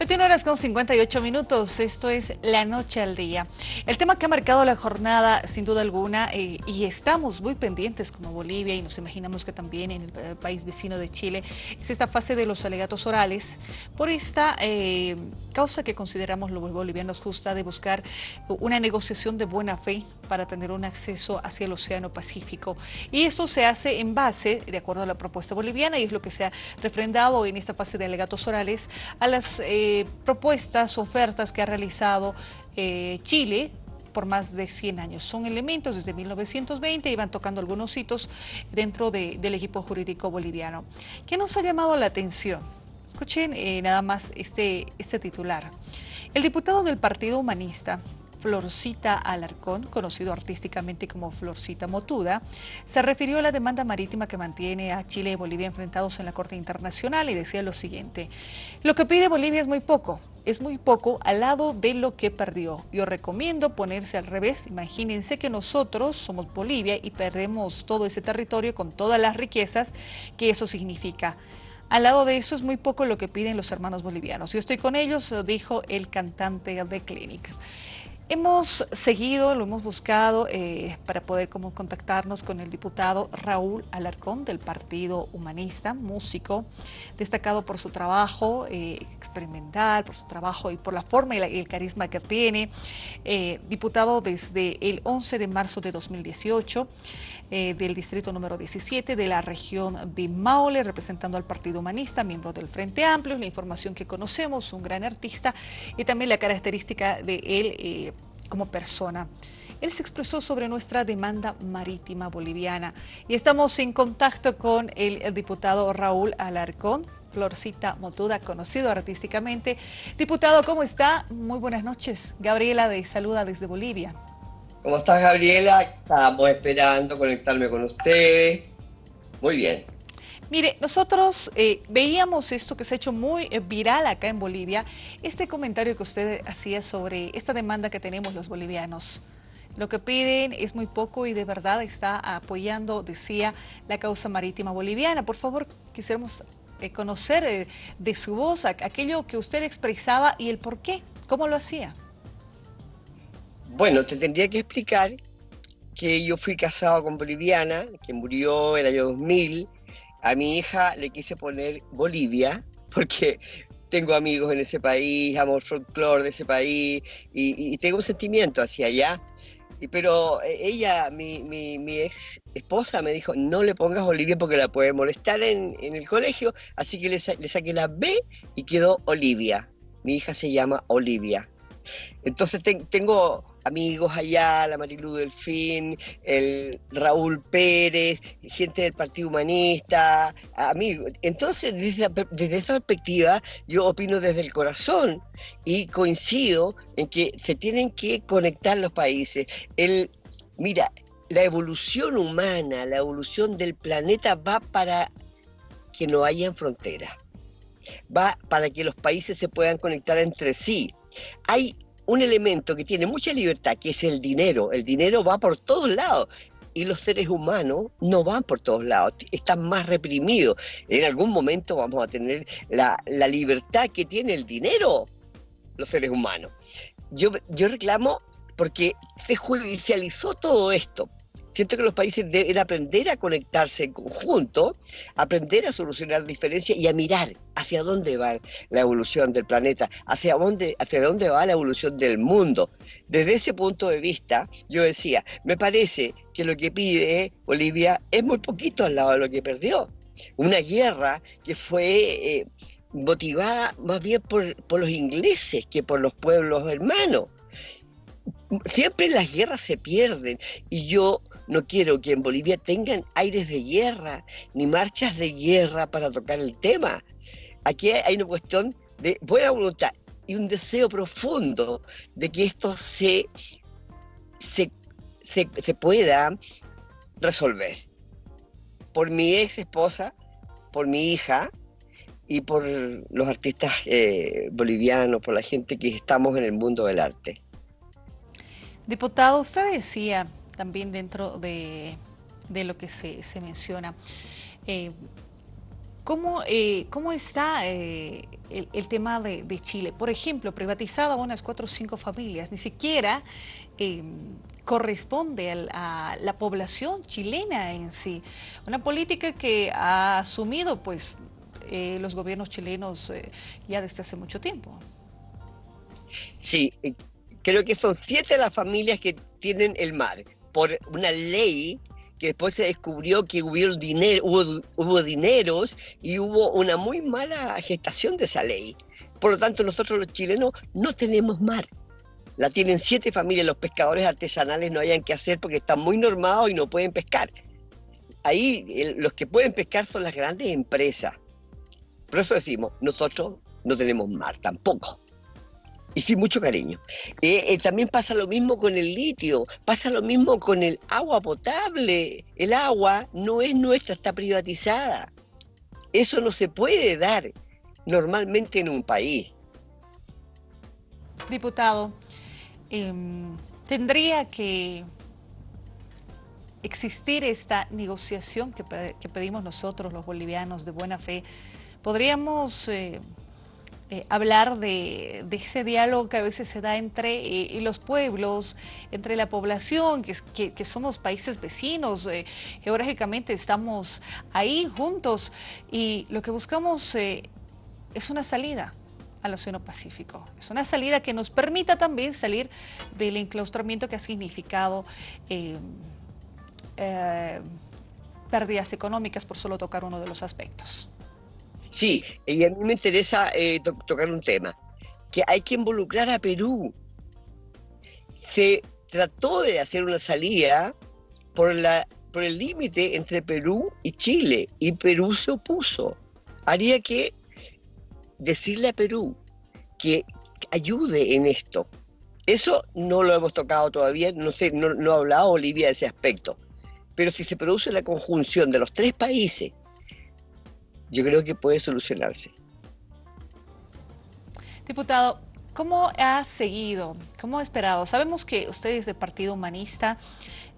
21 horas con 58 minutos, esto es La Noche al Día. El tema que ha marcado la jornada, sin duda alguna, eh, y estamos muy pendientes como Bolivia, y nos imaginamos que también en el, eh, país vecino de Chile, es esta fase de los alegatos orales, por esta eh, causa que consideramos los bolivianos justa de buscar una negociación de buena fe para tener un acceso hacia el Océano Pacífico. Y eso se hace en base, de acuerdo a la propuesta boliviana, y es lo que se ha refrendado en esta fase de alegatos orales, a las... propuestas, ofertas que ha realizado eh, Chile por más de 100 años. Son elementos desde 1920 y van tocando algunos hitos dentro del equipo jurídico boliviano. ¿Qué nos ha llamado la atención? Escuchen eh, nada más este, este titular. El diputado del Partido Humanista, Florcita Alarcón, conocido artísticamente como Florcita Motuda, se refirió a la demanda marítima que mantiene a Chile y Bolivia enfrentados en la Corte Internacional y decía lo siguiente, lo que pide Bolivia es muy poco, es muy poco al lado de lo que perdió. Yo recomiendo ponerse al revés. Imagínense que nosotros somos Bolivia y perdemos todo ese territorio con todas las riquezas que eso significa. Al lado de eso es muy poco lo que piden los hermanos bolivianos. Yo estoy con ellos, dijo el cantante de Clinics. Hemos seguido, lo hemos buscado eh, para poder como contactarnos con el diputado Raúl Alarcón del Partido Humanista, músico, destacado por su trabajo eh, experimental, por su trabajo y por la forma y, el carisma que tiene, eh, diputado desde el 11 de marzo de 2018 del distrito número 17 de la región de Maule, representando al Partido Humanista, miembro del Frente Amplio, la información que conocemos, un gran artista y también la característica de él como persona. Él se expresó sobre nuestra demanda marítima boliviana y estamos en contacto con el, diputado Raúl Alarcón, Florcita Motuda, conocido artísticamente. Diputado, ¿cómo está? Muy buenas noches. Gabriela de Saluda desde Bolivia. ¿Cómo estás, Gabriela? Estamos esperando conectarme con usted. Muy bien. Mire, nosotros eh, veíamos esto que se ha hecho muy eh, viral acá en Bolivia, este comentario que usted hacía sobre esta demanda que tenemos los bolivianos. Lo que piden es muy poco y de verdad está apoyando, decía, la causa marítima boliviana. Por favor, quisiéramos eh, conocer de su voz aquello que usted expresaba y el por qué, cómo lo hacía. Bueno, te tendría que explicar que yo fui casado con boliviana, que murió en el año 2000, a mi hija le quise poner Bolivia, porque tengo amigos en ese país, amo el folclore de ese país y, tengo un sentimiento hacia allá. Pero eh, ella, mi, mi, ex esposa, me dijo, no le pongas Bolivia porque la puede molestar en, el colegio, así que le, le saqué la B y quedó Olivia. Mi hija se llama Olivia. Entonces tengo amigos allá, la Marilu Delfín, el Raúl Pérez, gente del Partido Humanista, amigos. Entonces, desde, desde esa perspectiva, yo opino desde el corazón y coincido en que se tienen que conectar los países. El, mira, la evolución humana, la evolución del planeta va para que no haya fronteras, va para que los países se puedan conectar entre sí. Hay un elemento que tiene mucha libertad, que es el dinero. El dinero va por todos lados y los seres humanos no van por todos lados, están más reprimidos. En algún momento vamos a tener la, libertad que tiene el dinero, los seres humanos. Yo, yo reclamo porque se judicializó todo esto. Siento que los países deben aprender a conectarse en conjunto, aprender a solucionar diferencias y a mirar hacia dónde va la evolución del planeta, hacia dónde, hacia dónde va la evolución del mundo. Desde ese punto de vista, yo decía, me parece que lo que pide Bolivia es muy poquito al lado de lo que perdió. Una guerra que fue eh, motivada más bien por, por los ingleses que por los pueblos hermanos siempre las guerras se pierden y yo no quiero que en Bolivia tengan aires de guerra ni marchas de guerra para tocar el tema. Aquí hay una cuestión de buena voluntad y un deseo profundo de que esto se, se, pueda resolver. Por mi ex esposa, por mi hija y por los artistas eh, bolivianos, por la gente que estamos en el mundo del arte. Diputado, usted decía también dentro de, lo que se, menciona, eh, ¿Cómo, eh, cómo está eh, el, tema de, Chile? Por ejemplo, privatizada unas cuatro o cinco familias, ni siquiera corresponde a, la población chilena en sí. Una política que ha asumido pues los gobiernos chilenos ya desde hace mucho tiempo. Sí, creo que son siete las familias que tienen el mar por una ley que después se descubrió que hubo, dinero, hubo, dineros y hubo una muy mala gestación de esa ley. Por lo tanto, nosotros los chilenos no tenemos mar. La tienen siete familias, los pescadores artesanales no hayan que hacer porque están muy normados y no pueden pescar. Ahí los que pueden pescar son las grandes empresas. Por eso decimos, nosotros no tenemos mar tampoco y sin mucho cariño. Eh, eh, también pasa lo mismo con el litio, pasa lo mismo con el agua potable. El agua no es nuestra, está privatizada. Eso no se puede dar normalmente en un país. Diputado, em, tendría que existir esta negociación que, pedimos nosotros los bolivianos de buena fe. Podríamos... Eh, hablar de, ese diálogo que a veces se da entre eh, los pueblos, entre la población, que, que, somos países vecinos, eh, geográficamente estamos ahí juntos y lo que buscamos es una salida al Océano Pacífico. Es una salida que nos permita también salir del enclaustramiento que ha significado pérdidas económicas, por solo tocar uno de los aspectos. Sí, y a mí me interesa eh, tocar un tema, que hay que involucrar a Perú. Se trató de hacer una salida por, la, por el límite entre Perú y Chile, y Perú se opuso. Haría que decirle a Perú que ayude en esto. Eso no lo hemos tocado todavía, no sé, no, no ha hablado Bolivia de ese aspecto. Pero si se produce la conjunción de los tres países, yo creo que puede solucionarse. Diputado, ¿cómo ha seguido? ¿Cómo ha esperado? Sabemos que usted es de Partido Humanista.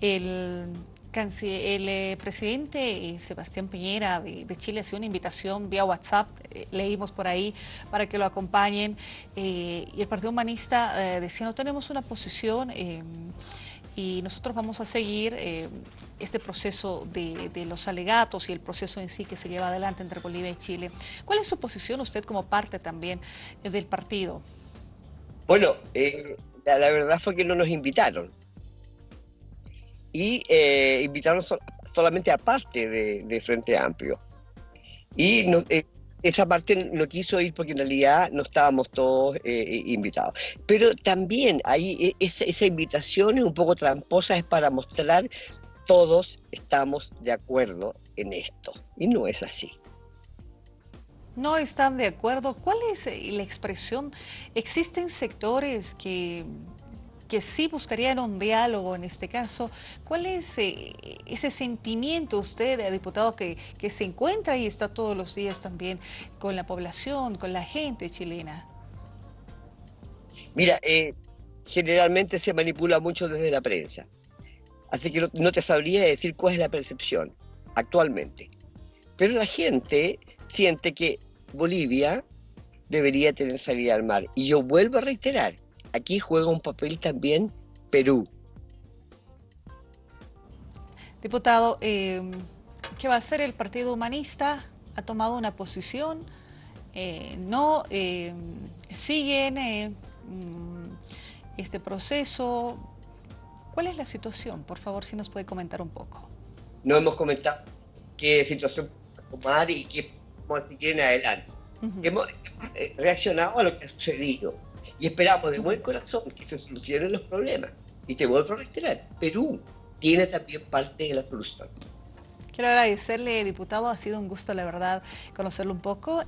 El, eh, presidente eh, Sebastián Piñera de, Chile hacía una invitación vía WhatsApp, eh, leímos por ahí, para que lo acompañen. y el Partido Humanista decía, no tenemos una posición y nosotros vamos a seguir eh, este proceso de, los alegatos y el proceso en sí que se lleva adelante entre Bolivia y Chile. ¿Cuál es su posición usted como parte también del partido? Bueno, eh, la, verdad fue que no nos invitaron. Y eh, invitaron solamente a parte de, Frente Amplio. Y no, esa parte no quiso ir porque en realidad no estábamos todos eh, eh, invitados. Pero también ahí e, esa, esa, invitación es un poco tramposa, es para mostrar todos estamos de acuerdo en esto. Y no es así. No están de acuerdo. ¿Cuál es eh, la expresión? ¿Existen sectores que que sí buscarían un diálogo en este caso. ¿Cuál es eh, ese sentimiento usted, eh, diputado, que, se encuentra y está todos los días también con la población, con la gente chilena? Mira, eh, generalmente se manipula mucho desde la prensa. Así que no, te sabría decir cuál es la percepción actualmente. Pero la gente siente que Bolivia debería tener salida al mar. Y yo vuelvo a reiterar, aquí juega un papel también Perú. Diputado, em, ¿qué va a hacer el Partido Humanista? ¿Ha tomado una posición? Eh, ¿No em, siguen eh, mm, este proceso? ¿Cuál es la situación? Por favor, si nos puede comentar un poco. No hemos comentado qué situación tomar y qué vamos a seguir en adelante. Hemos eh, reaccionado a lo que ha sucedido y esperamos de buen corazón que se solucionen los problemas. Y te vuelvo a reiterar, Perú tiene también parte de la solución. Quiero agradecerle, diputado, ha sido un gusto, la verdad, conocerlo un poco.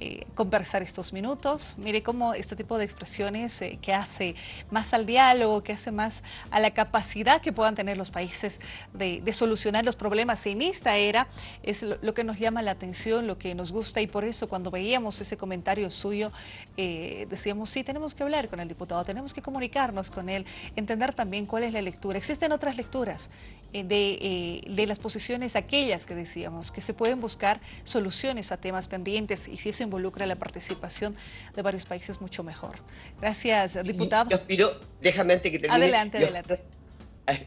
Eh, conversar estos minutos. Mire cómo este tipo de expresiones eh, que hace más al diálogo, que hace más a la capacidad que puedan tener los países de, solucionar los problemas en esta era, es lo, que nos llama la atención, lo que nos gusta y por eso cuando veíamos ese comentario suyo, eh, decíamos, sí, tenemos que hablar con el diputado, tenemos que comunicarnos con él, entender también cuál es la lectura. Existen otras lecturas de, de las posiciones aquellas que decíamos, que se pueden buscar soluciones a temas pendientes y si eso involucra la participación de varios países, mucho mejor. Gracias, diputado. Yo aspiro, déjame que termine. Adelante, adelante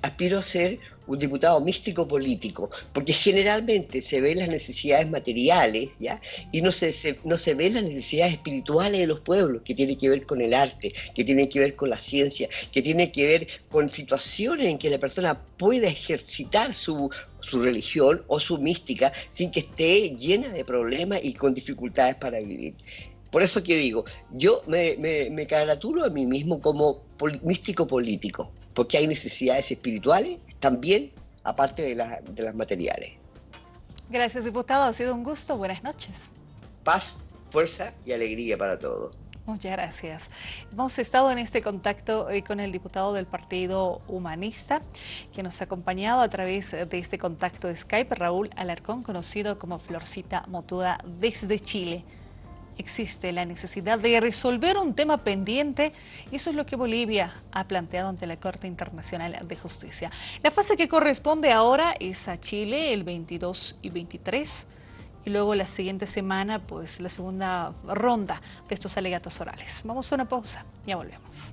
aspiro a ser un diputado místico político, porque generalmente se ven las necesidades materiales, ¿ya? Y no se, no se ven las necesidades espirituales de los pueblos, que tienen que ver con el arte, que tienen que ver con la ciencia, que tienen que ver con situaciones en que la persona pueda ejercitar su, su religión o su mística sin que esté llena de problemas y con dificultades para vivir. Por eso que digo, yo me, me, me a mí mismo como místico político, porque hay necesidades espirituales también, aparte de, de las materiales. Gracias, diputado. Ha sido un gusto. Buenas noches. Paz, fuerza y alegría para todos. Muchas gracias. Hemos estado en este contacto con el diputado del Partido Humanista, que nos ha acompañado a través de este contacto de Skype, Raúl Alarcón, conocido como Florcita Motuda desde Chile existe la necesidad de resolver un tema pendiente y eso es lo que Bolivia ha planteado ante la Corte Internacional de Justicia. La fase que corresponde ahora es a Chile el 22 y 23 y luego la siguiente semana pues la segunda ronda de estos alegatos orales. Vamos a una pausa, ya volvemos.